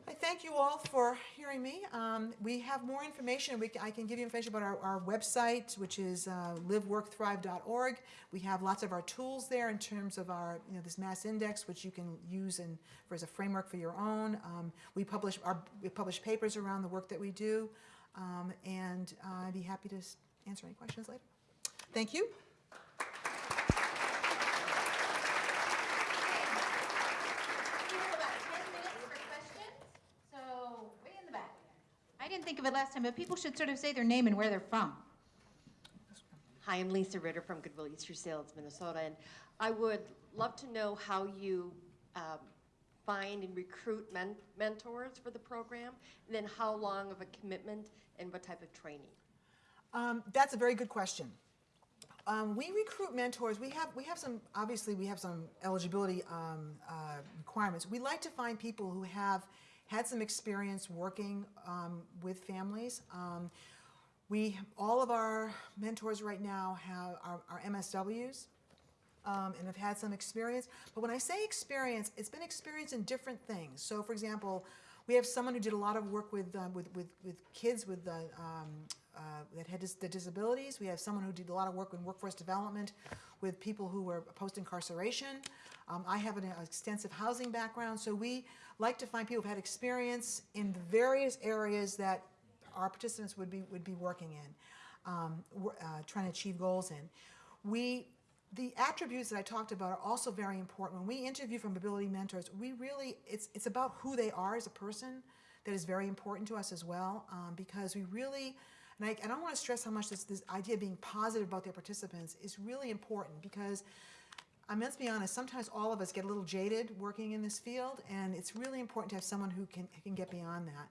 I thank you all for hearing me. Um, we have more information. We, I can give you information about our, our website, which is uh, liveworkthrive.org. We have lots of our tools there in terms of our, you know, this mass index, which you can use in, for, as a framework for your own. Um, we publish our, we publish papers around the work that we do, um, and uh, I'd be happy to answer any questions later. Thank you. We have about 10 minutes for questions, so way in the back. I didn't think of it last time, but people should sort of say their name and where they're from. Hi, I'm Lisa Ritter from Goodwill Easter Seals, Minnesota, and I would love to know how you um, find and recruit men- mentors for the program? And then how long of a commitment and what type of training? Um, that's a very good question. Um, we recruit mentors. We have we have some obviously we have some eligibility um, uh, requirements. We like to find people who have had some experience working um, with families. Um, we all of our mentors right now have are, are MSWs um, and have had some experience. But when I say experience, it's been experience in different things. So, for example, we have someone who did a lot of work with uh, with, with, with kids with the, um, uh, that had dis- the disabilities. We have someone who did a lot of work in workforce development with people who were post incarceration. Um, I have an extensive housing background, so we like to find people who've had experience in the various areas that our participants would be would be working in, um, uh, trying to achieve goals in. We the attributes that I talked about are also very important. When we interview from Ability Mentors, we really it's it's about who they are as a person that is very important to us as well um, because we really and I, and I don't want to stress how much this, this idea of being positive about their participants is really important because I mean, let's be honest, sometimes all of us get a little jaded working in this field, and it's really important to have someone who can, can get beyond that.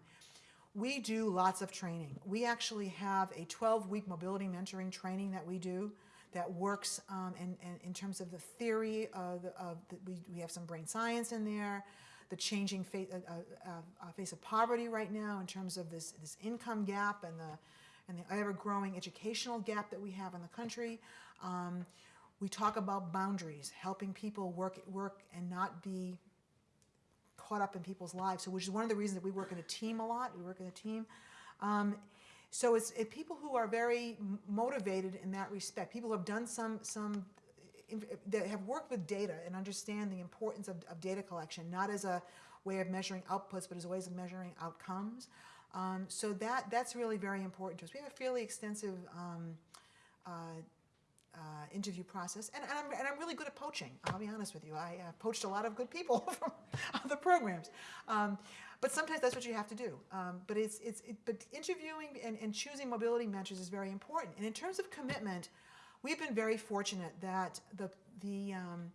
We do lots of training. We actually have a 12-week mobility mentoring training that we do that works um, in, in, in terms of the theory of, the, of the, we, we have some brain science in there, the changing face, uh, uh, uh, face of poverty right now in terms of this, this income gap and the, and the ever-growing educational gap that we have in the country. Um, we talk about boundaries, helping people work, work and not be caught up in people's lives. So, which is one of the reasons that we work in a team a lot. We work in a team. Um, so it's it, people who are very motivated in that respect. People who have done some some that have worked with data and understand the importance of, of data collection, not as a way of measuring outputs, but as a ways of measuring outcomes. Um, so that that's really very important to us. We have a fairly extensive um, uh, uh, interview process, and, and, I'm, and I'm really good at poaching. I'll be honest with you. I uh, poached a lot of good people (laughs) from other programs, um, but sometimes that's what you have to do. Um, but it's it's it, but interviewing and, and choosing mobility mentors is very important. And in terms of commitment, we've been very fortunate that the the um,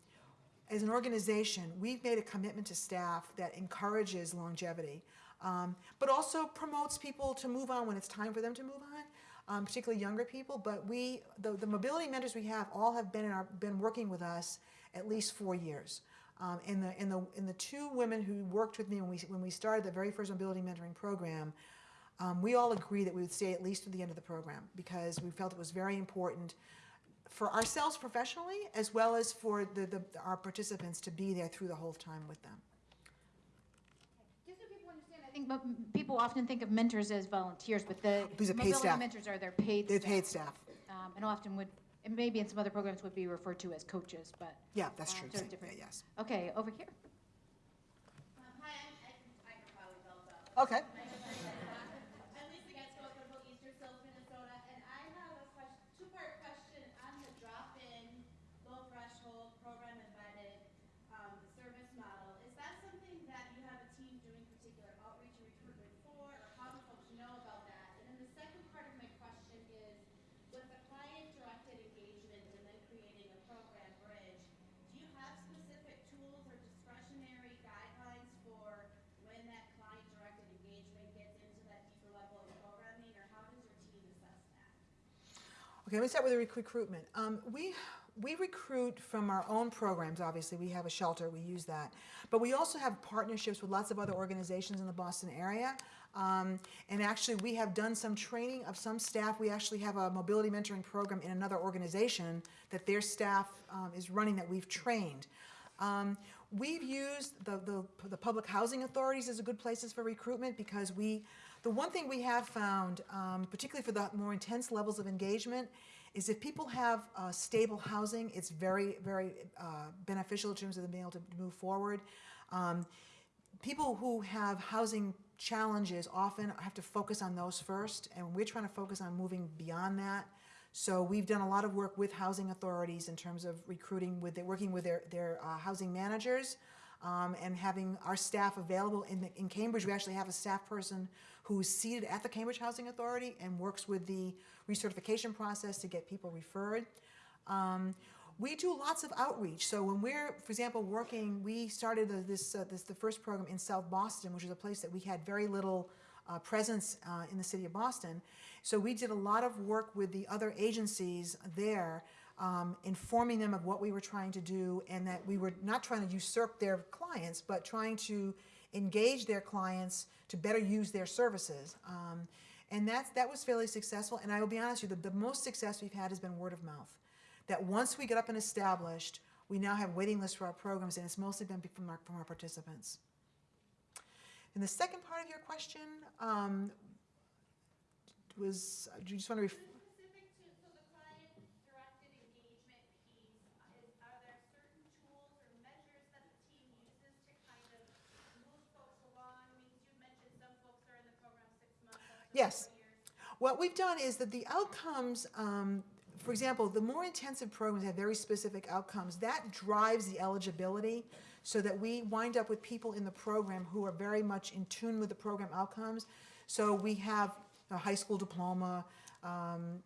as an organization, we've made a commitment to staff that encourages longevity, um, but also promotes people to move on when it's time for them to move on um, particularly younger people. But we, the, the mobility mentors we have, all have been in our, been working with us at least four years. Um, and the and the and the two women who worked with me when we when we started the very first mobility mentoring program, um, we all agreed that we would stay at least to the end of the program because we felt it was very important for ourselves professionally as well as for the, the our participants to be there through the whole time with them. Just so people understand, I think mo- people often think of mentors as volunteers, but the These are paid mobility staff. mentors are their paid They're staff. paid staff. Um, and often would, and maybe in some other programs would be referred to as coaches, but. Yeah, that's uh, true. sort of Yeah, different. yes. Okay, over here. Um, hi, I'm, I can, I can probably build up. Okay. I'm Lisa Getzko from Easter Seals, Minnesota, and I have a question, two-part question on the drop-in, low-threshold, program embedded, um, service model. Is that something that you have a team doing particular outreach or recruitment for, or how do folks know about that? And then the second part of my question is, with the client-directed engagement and then creating a program bridge, do you have specific tools or discretionary guidelines for when that client-directed engagement gets into that deeper level of programming, or how does your team assess that? Okay, let me start with the rec- recruitment. Um, we we recruit from our own programs. Obviously, we have a shelter. We use that, but we also have partnerships with lots of other organizations in the Boston area. Um, and actually, we have done some training of some staff. We actually have a mobility mentoring program in another organization that their staff um, is running that we've trained. Um, we've used the, the, the public housing authorities as a good places for recruitment because we, the one thing we have found, um, particularly for the more intense levels of engagement, is if people have uh, stable housing, it's very, very uh, beneficial in terms of them being able to move forward. Um, people who have housing challenges often have to focus on those first, and we're trying to focus on moving beyond that. So we've done a lot of work with housing authorities in terms of recruiting with, their- working with their, their uh, housing managers um, and having our staff available. In, the- in Cambridge, we actually have a staff person who's seated at the Cambridge Housing Authority and works with the recertification process to get people referred. Um, we do lots of outreach. So when we're, for example, working, we started uh, this, uh, this the first program in South Boston, which is a place that we had very little uh, presence uh, in the city of Boston. So we did a lot of work with the other agencies there, um, informing them of what we were trying to do, and that we were not trying to usurp their clients, but trying to engage their clients to better use their services. Um, and that's, that was fairly successful. And I will be honest with you, the, the most success we've had has been word of mouth. That once we get up and established, we now have waiting lists for our programs, and it's mostly been from our, from our participants. And the second part of your question um, was, do you just want to, ref- Specific to, so the client-directed engagement piece, uh, is, are there certain tools or measures that the team uses to kind of move folks along? I mean, you mentioned some folks are in the program six months, some for Yes. What we've done is that the outcomes, um, for example, the more intensive programs have very specific outcomes. That drives the eligibility so that we wind up with people in the program who are very much in tune with the program outcomes. So we have a high school diploma, um,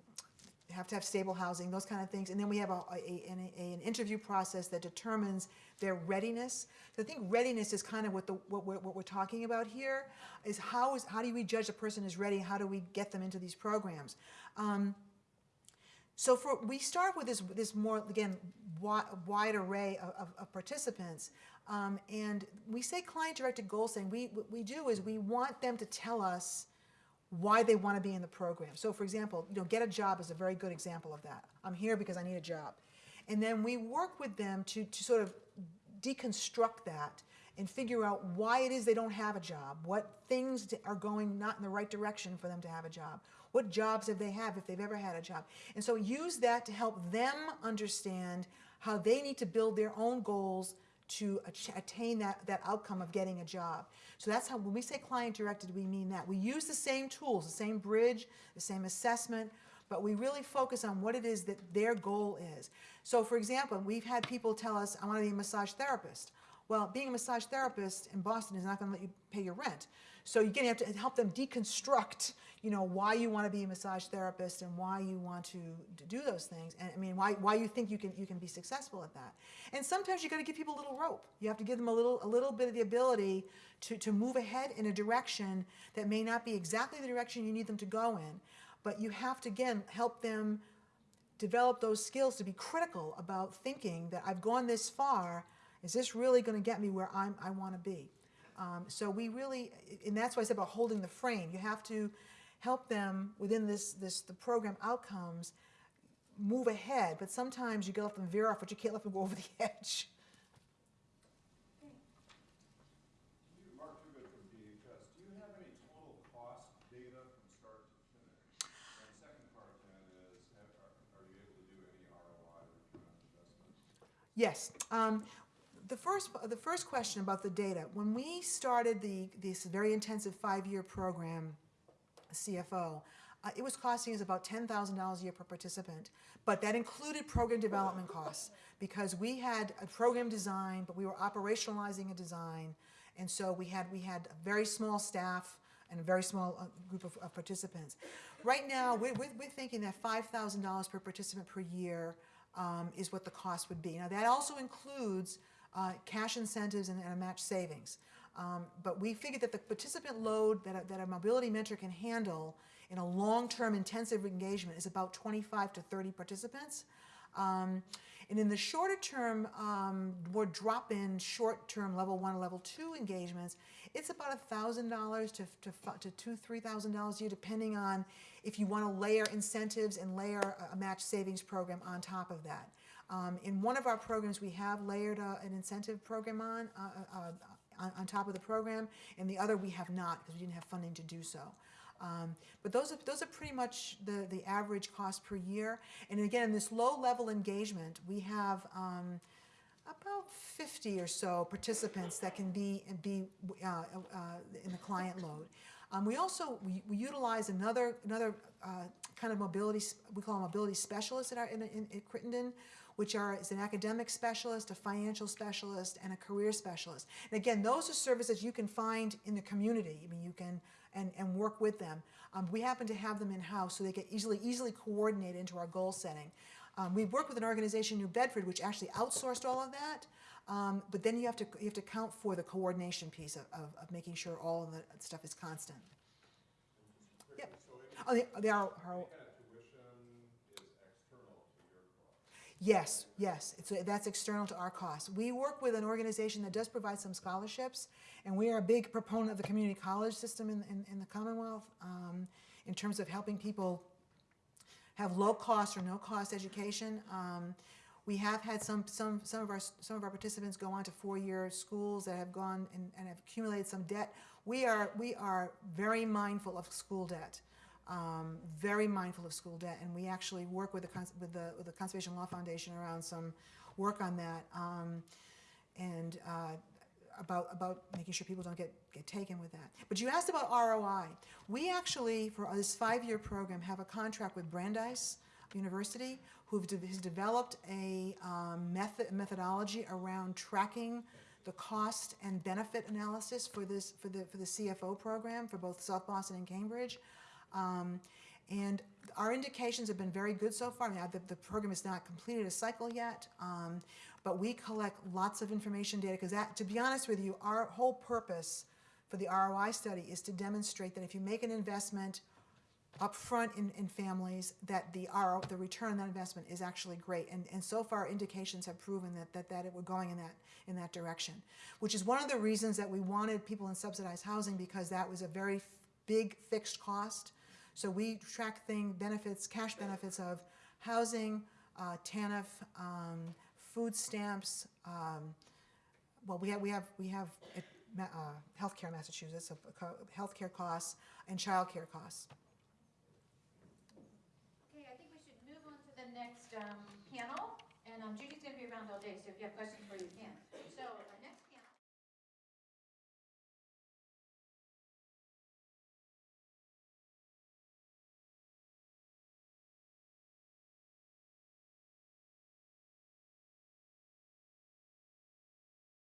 have to have stable housing, those kind of things. And then we have a, a, an, a- an interview process that determines their readiness. So I think readiness is kind of what the, what we're, what we're talking about here, is how is, how do we judge a person is ready? How do we get them into these programs? Um, so for, we start with this, this more, again, wide, wide array of, of, of participants. Um, and we say client-directed goal setting. We, what we do is we want them to tell us why they want to be in the program. So for example, you know, get a job is a very good example of that. I'm here because I need a job. And then we work with them to, to sort of deconstruct that and figure out why it is they don't have a job, what things are going not in the right direction for them to have a job, what jobs have they have if they've ever had a job. And so use that to help them understand how they need to build their own goals to attain that, that outcome of getting a job. So that's how, when we say client directed, we mean that. We use the same tools, the same bridge, the same assessment, but we really focus on what it is that their goal is. So for example, we've had people tell us, I want to be a massage therapist. Well, being a massage therapist in Boston is not going to let you pay your rent. So you're going to have to help them deconstruct, you know, why you want to be a massage therapist and why you want to, do those things. And I mean, why, why you think you can, you can be successful at that. And sometimes you got to give people a little rope. You have to give them a little, a little bit of the ability to, to move ahead in a direction that may not be exactly the direction you need them to go in. But you have to, again, help them develop those skills to be critical about thinking that I've gone this far, is this really going to get me where I'm, I want to be? Um, so we really, and that's why I said about holding the frame. You have to help them within this, this the program outcomes move ahead, but sometimes you can let them veer off, but you can't let them go over the (laughs) edge. You, Mark Toogood from DHS, do you have any total cost data from start to finish? And the second part then is, have- are, are you able to do any ROI, return on investment? Yes. Um, the first, the first question about the data, when we started the, this very intensive five-year program, CFO, uh, it was costing us about $10,000 a year per participant, but that included program development costs because we had a program design, but we were operationalizing a design, and so we had, we had a very small staff and a very small uh, group of, of participants. Right now, we're, we're, we're thinking that $5,000 per participant per year um, is what the cost would be. Now, that also includes uh, cash incentives and, and a match savings. Um, but we figured that the participant load that a, that a mobility mentor can handle in a long-term intensive engagement is about 25 to 30 participants. Um, and in the shorter term, um, more drop-in, short-term level one, level two engagements, it's about $1,000 to, to, to two, $3,000 a year, depending on if you want to layer incentives and layer a- a match savings program on top of that. Um, in one of our programs, we have layered uh, an incentive program on, uh, uh, uh, on, on top of the program, and the other we have not because we didn't have funding to do so. Um, but those are, those are pretty much the, the average cost per year. And again, in this low-level engagement, we have um, about 50 or so participants that can be, be uh, uh, in the client load. Um, we also we, we utilize another another uh, kind of mobility we call mobility specialists at our in, in, at Crittenton, which are is an academic specialist, a financial specialist, and a career specialist. And again, those are services you can find in the community. I mean, you can and, and work with them. Um, we happen to have them in house, so they get easily easily coordinated into our goal setting. Um, we work with an organization, in New Bedford, which actually outsourced all of that. Um, but then you have to you have to count for the coordination piece of, of, of making sure all of the stuff is constant. Yep. Oh, the, the R- R- Kind of tuition is external to your cost. Yes, yes, it's, that's external to our costs. We work with an organization that does provide some scholarships, and we are a big proponent of the community college system in, in, in the Commonwealth um, in terms of helping people have low-cost or no-cost education. Um, we have had some, some, some of our, some of our participants go on to four-year schools that have gone and, and have accumulated some debt. We are, we are very mindful of school debt, um, very mindful of school debt, and we actually work with the, with the, with the Conservation Law Foundation around some work on that. Um, and, uh, about, about making sure people don't get, get taken with that. But you asked about ROI. We actually, for this five-year program, have a contract with Brandeis University, who has developed a um, method, methodology around tracking the cost and benefit analysis for this, for the, for the CFO program for both South Boston and Cambridge. Um, and our indications have been very good so far. Now, the, the program has not completed a cycle yet, um, but we collect lots of information data because to be honest with you, our whole purpose for the ROI study is to demonstrate that if you make an investment upfront in, in families, that the RO, the return on that investment is actually great. And, and so far, indications have proven that, that, that it, we're going in that, in that direction, which is one of the reasons that we wanted people in subsidized housing because that was a very big fixed cost. So we track thing, benefits, cash benefits of housing, uh, TANF, um, food stamps, um, well, we have, we have, we have uh, uh, healthcare in Massachusetts, co- healthcare costs and childcare costs. Okay, I think we should move on to the next um, panel, and um, Judy's going to be around all day, so if you have questions for her, you can.